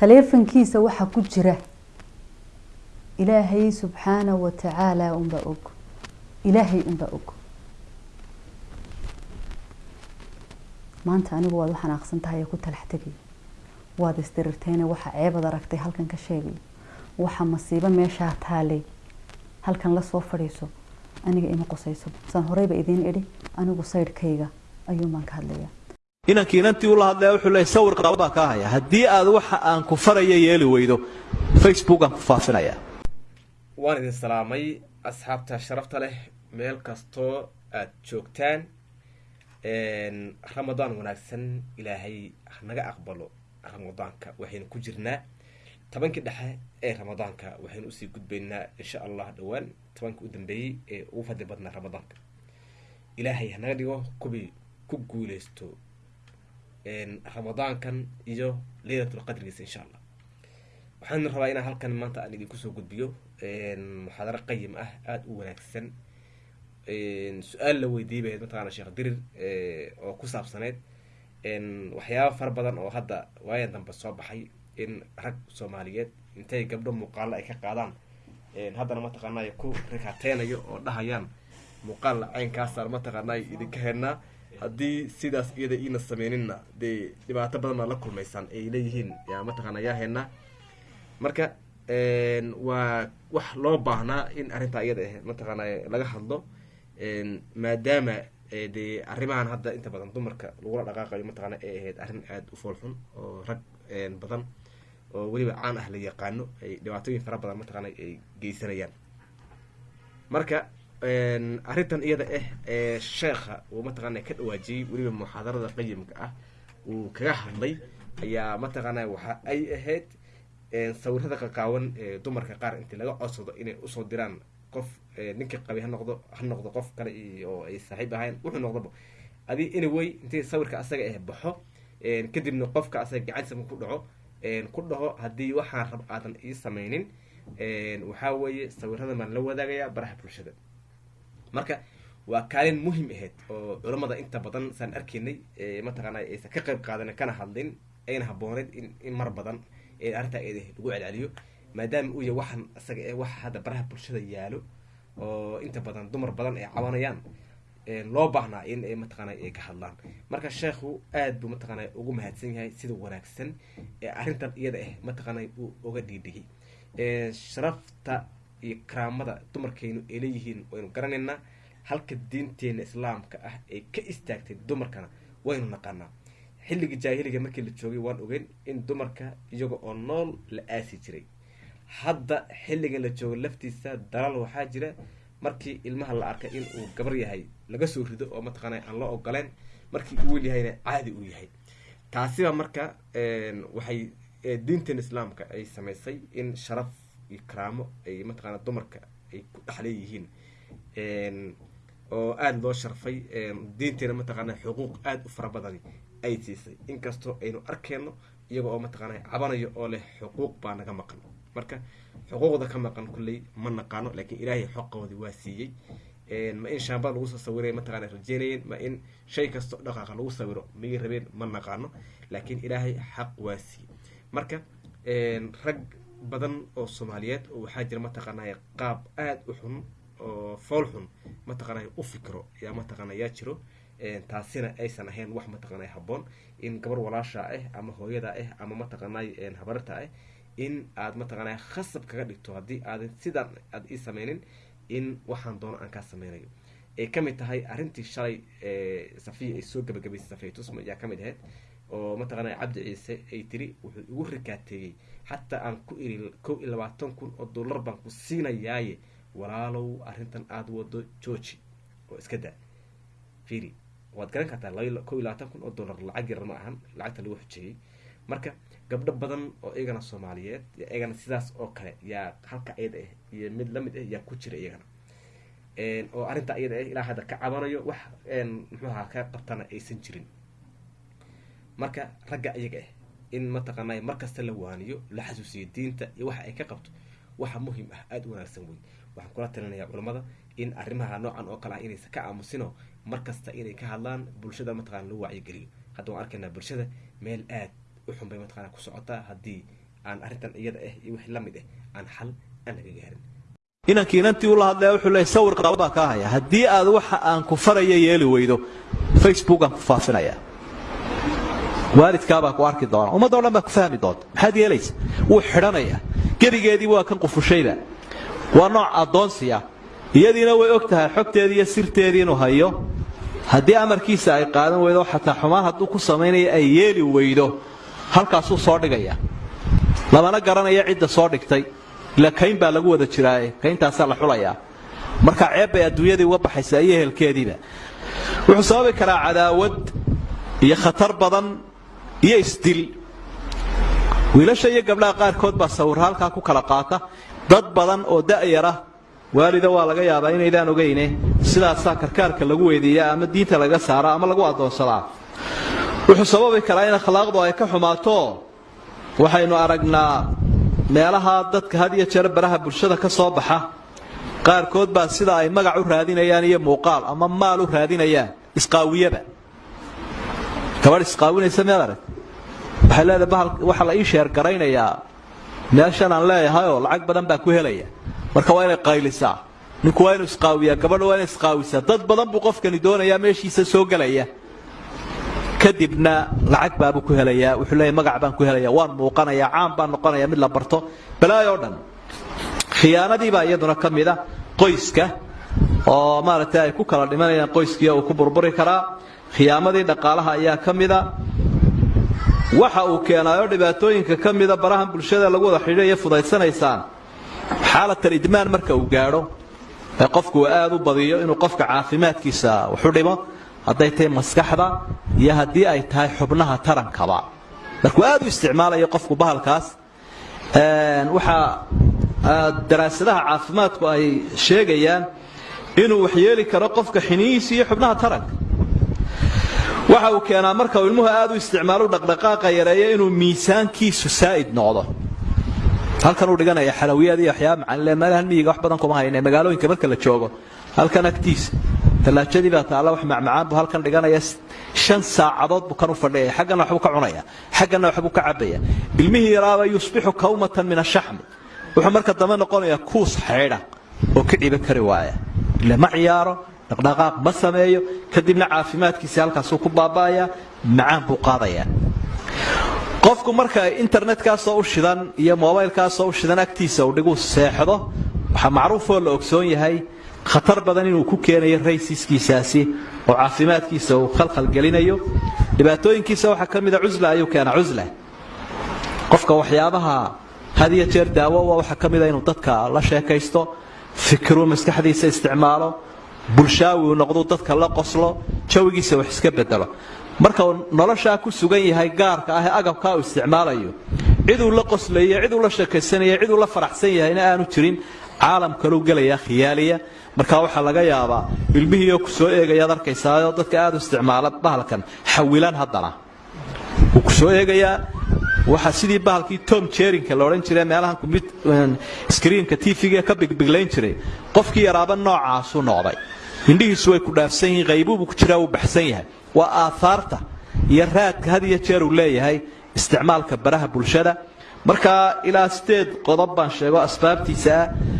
taleefankiisa waxaa ku jira ilaahay subxaana wa tacaala unbaa og. Ilaahay unbaa og. Maanta anigu waad u xanaaqsan tahay ku talax tegay waad isdirirteene waxa ceebad aragtay halkan ka sheegay. Waxa masiibo meeshaa taalay. Halkan la soo fadhiiso aniga ima qosayso saan horeyba idiin idhi anigu saydhkayga ayuun baan ka hadlayaa inankii inantii ula hadlaya wuxuu leeyahy sawir qaba baa kaa haya haddii aad waxa aan ku faraya yeeli weydo facebook aan ku faafinayaa. Waan idin salaamay asxaabta sharafta leh meel kastoo aada joogtaan ramadaan wanaagsan ilaahay hanaga aqbalo ramadaanka waxaynu ku jirnaa. Tobankii dhexe ee ramadaanka waxaynu u sii gudbaynaa insha allah dhowaan tobankii u dambeeyey ee ugu fadli badnaa ramadaanka. Ilaahay hanaga dhigo kuwii ku guuleysto ramadaankan iyo leylatul qadrigiisa insha allah waxaan rabaa inaan halkan maanta aan idinku soo gudbiyo muxaadaro qayim ah aada u wanaagsan. Su'aal la weydiiyay bayd mataqaana sheekh dirir oo ku saabsaneyd waxyaaba fara badan oo hadda waayan dambe soo baxay in rag soomaaliyeed intay gabdho muuqaalo ay ka qaadaan. Haddana mataqaanay ku rikateynayo oo dhahayaan muuqaal caynkaasaan mataqaanay idinka helnaa haddii sidaas iyada iina sameyninna dee dhibaato badan la kulmaysaan ay leeyihiin yaa mataqaana yaa helnaa marka waa wax loo baahnaa in arrintaa iyada ah mataqaana laga hadlo maadaama dee arrimahan hadda inta badan dumarka lagula dhaqaaqayo mataqaana ay ahayd arrin aada u foolxun oo rag badan oo weliba caan ah la yaqaano ay dhibaatooyin fara badan mataqaana ay geysanayaan. Marka arrintan iyada ah ee sheekha uu mataqaana ka dhawaajiyey weliba muxaadarada qayimka ah uu kaga hadlay ayaa mataqaana waxa ay ahayd sawirada qaqaawan ee dumarka qaar intii laga codsado inay u soo diraan qof ninkii qabi ha noqdo ha noqdo qof kale oo ay saaxiib ahayn wuxuu noqdaba adi anyway intii sawirka asaga ah baxo kadibna qofka asaga gacantiisa ku dhaco ku dhaho haddii waxaan rab aadan ii sameynin waxaa weeye sawirada maan la wadaagayaa baraha bulshada marka waa kaalin muhiim ahayd oo culammada inta badan saan arkaynay mataqaana aysan ka qayb qaadan kana hadlin ayna habooneyd in mar badan arrintaa lagu celceliyo maadaama uu yahay waxaan isaga eh waxa hadda baraha bulshada yaalo oo inta badan dumar badan ay cabanayaan loo baahnaa in mataqaana ay ka hadlaan. Marka sheekhu aad buu mataqaana ugu mahadsan yahay sida wanaagsan ee arrintan iyada ah mataqaana uu uga dhiidhigay. Sharafta iyo karaamada dumarkaynu ay leeyihiin waynu garanaynaa. Halka diinteena islaamka ah ay ka istaagtay dumarkana waynu naqaanaa. Xilligii jaahiliga markii la joogay waan ogeyn in dumarka iyaga oo nool la aasi jiray. Hadda xilligan la joogo laftiisa dalaal waxaa jira. Markii ilmaha la arkay in uu gabar yahay laga soo rido oo mataqaana aan loo ogoleen markii uu wiil yahayna caadi uu yahay. Taasiba marka waxay diintan islaamka ay samaysay in sharaf iyo karaamo ay mataqaana dumarka ay ku dhexleeyihiin oo aada loo sharfay diinteena mataqaana xuquuq aada u fara badani ay siisay. Inkastoo aynu arkeyno iyaga oo mataqaana cabanayo oo leh xuquuq baa naga maqan. Marka xuquuqda ka maqan kulley ma naqaano laakiin ilaahay xoqoodii waa siiyey. Ma in shaambad lagu soo sawiray mataqana rajeynayeen ma in shay kastoo dhaqaaqa lagu sawiro miyay rabeen ma naqaano laakiin ilaahay xaq waa siiyey. Marka rag badan oo soomaaliyeed oo waxaa jira mataqaanay qaab aada u xun oo fool xun mataqaanay u fikro yaa mataqaana yaa jiro. Taasina aysan ahayn wax mataqaanay habboon. In gabar walaasha ah ama hooyada ah ama mataqaanay habarta ah in aad mataqaanay khasab kaga dhigto haddii aadan sidaan aad ii sameynin in waxaan doono aan kaa sameynayo ay ka mid tahay arrintii shalay safiya ay soo gabagabaysay safiya tusma ayaa ka mid ahayd oo mataqaanay cabdi ciise ay tiri wuxuu igu rikaateeyey xataa aan ku iri kow iyo labaatan kun oo dollar baan ku siinayaaye walaalow arrintan aada wado georgi oo iska daa fiiri waad garan kartaa kow iyo labaatan kun oo dollar lacag yar ma ahan lacagta lagu xujeeyey marka gabdho badan oo iyagana soomaaliyeed iyagana sidaas oo kale yaa halka iyada ah iyo mid la mid ah yaa ku jira iyagana. Oo arrintaa iyada ah ilaa hadda ka cabanayo wax muxuuha ka qabtana aysan jirin marka ragga iyaga ah in mataqaanay markasta la waaniyo la xasuusiyo diinta iyo waxa ay ka qabto waxa muhiim ah aada u wanaagsan wey waxaan kula talinayaa culammada in arrimaha noocan oo kale ah inaysan ka aamusino markasta inay ka hadlaan bulshada mataqana lagu wacyigeliyo. Hadda waan arkaynaa bulshada meel aad u xun bay mataqana ku socotaa haddii aan arrintan iyada ah iyo wixii la mid ah aan xal aan laga gaarin. Inankii inantii ula hadlaya wuxuu leeyahy sawir qaba baa kaa haya haddii aad waxa aan ku faraya yeeli weydo facebook aan ku faafinaya waalidkaabaa ku arki doona ummadoo dhan baa ku fahmi doonta. Maxaad yeelaysa wuu xidhanaya. Gebigeedii waa kan qufushayba waa nooc addoonsiya. Iyadiina way og tahay xogteedii iyo sirteedii inuu hayo. Haddii amarkiisa ay qaadan weydo xataa xumaan hadduu ku samaynayo ay yeeli weydo halkaasuu soo dhigaya. Lamana garanaya cidda soo dhigtay. Ila kayn baa lagu wada jiraaye. Kayntaasaa la xulayaa. Marka ceeb bay adduunyadii uga baxaysaa iyo ehelkeediiba wuxuu sababi karaa cadaawad iyo khatar badan iyo isdil wiilasha iyo gabdhaha qaarkood baa sawirra halkaa ku kala qaata. Dad badan oo da'yara waalida waa laga yaabaa inaydaan ogayne sidaasaa karkaarka lagu weydiiyaa ama diinta laga saara ama lagu addoonsadaa wuxuu sababi karaa in akhlaaqdu ay ka xumaato. Waxaynu aragnaa meelaha dadka had iyo jeer baraha bulshada ka soo baxa. Qaarkood baa sida ay magac u raadinayaan iyo muuqaal ama maal u raadinayaan. Isqaawiyaba gabadh isqaawinaysa meel arag waxay leedahay bahal waxaa la ii sheergaraynayaa meeshan aan leeyahay oo lacag badan baa ku helaya. Marka waa inay qaylisaa ninku waa inuu isqaawiyaa gabadha waa inay isqaawisaa dad badan buu qofkani doonayaa meeshiisa soo gelaya kadibna lacag baabuu ku helayaa wuxuu leeyahy magac baan ku helaya waan muuqanayaa caan baan noqonaya mid la barto. Balaayoo dhan khiyaanadiibaa iyaduna ka mid a qoyska oo maaragtay ay ku kala dhimanayaan qoyskii uu ku burburi karaa. Khiyaamadii dhaqaalaha ayaa ka mida waxa uu keenaayo dhibaatooyinka ka mida barahan bulshada lagu wada xidhiidhaya fudaysanaysaan xaalatan idmaan marka uu gaadho ee qofku uu aada u badiyo inuu qofka caafimaadkiisa waxu dhimo hadday tahay maskaxda iyo haddii ay tahay xubnaha tarankaba. Markuu aad u isticmaalayo qofku bahalkaas waxaa daraasadaha caafimaadku ay sheegayaan inuu waxyeeli karo qofka xinihiisa iyo xubnaha taranka waxa uu keenaa marka uu ilmuhu aad u isticmaalo dhaqdhaqaaqa yareeyo inuu miisaankiisu saa'id noqdo. Halkan uu dhiganaya xalawiyaad iyo waxyaaba macaan meelahan miyiga wax badan kuma hayne magaalooyinka marka la joogo. Halkan agtiisa tallaajadii baa taalla wax macmacaan buu halkan dhiganaya. Shan saacadood buu kan u fadhiyaya xaggana waxbuu ka cunaya xaggana waxbuu ka cabaya. Ilmihii yaraaba yusbixu kawmatan min ashaxmi wuxuu marka dambe noqonayaa kuus xaydha oo ka dhiban kari waaya. Ile ma ciyaaro dhaqdhaqaaq ma sameeyo. Kadibna caafimaadkiisa halkaasuu ku baaba'aya macaan buu qaadayaa qofku marka internetkaasoo u shidan iyo mobaylkaasoo u shidan agtiisa uu dhiguu seexdo waxaa macruufoo la ogsoon yahay khatar badan inuu ku keenayo raysiskiisaasi oo caafimaadkiisa uu khalkhalgelinayo dhibaatooyinkiisa waxaa ka mida cusla ayuu keenaa cusla qofka waxyaabaha had iyo jeer daawo waxaa ka mida inuu dadka la sheekaysto fikiruu maskaxdiisa isticmaalo bulshaawi uu noqdu dadka la qoslo jawigiisa wax iska bedelo marka uu noloshaa ku sugan yahay gaarka ah ee agabkaa uu isticmaalayo ciduu la qoslayo ciduu la sheekaysanaya ciduu la faraxsan yahayna aanu jirin caalam kaluu gelaya khiyaaliya. Markaa waxaa laga yaabaa ilmihiioo ku soo eegayaad arkaysaao dadka aad u isticmaala bahalkan xawilaan haddana. Wuu ku soo eegayaa waxa sidii bahalkii tom jerinka la odhan jiray meelahan skriinka tv-ga ka bigbiglayn jiray qofkii yaraaba noocaasuu noqday. Indhihiisu way ku dhaafsan yihiin qaybuubu ku jiraa wuu baxsan yahay. Waa aahaarta iyo raadka jeer uu leeyahay isticmaalka baraha bulshada. Markaa ilaa sideed qodob baan sheego asbaabtiisa ah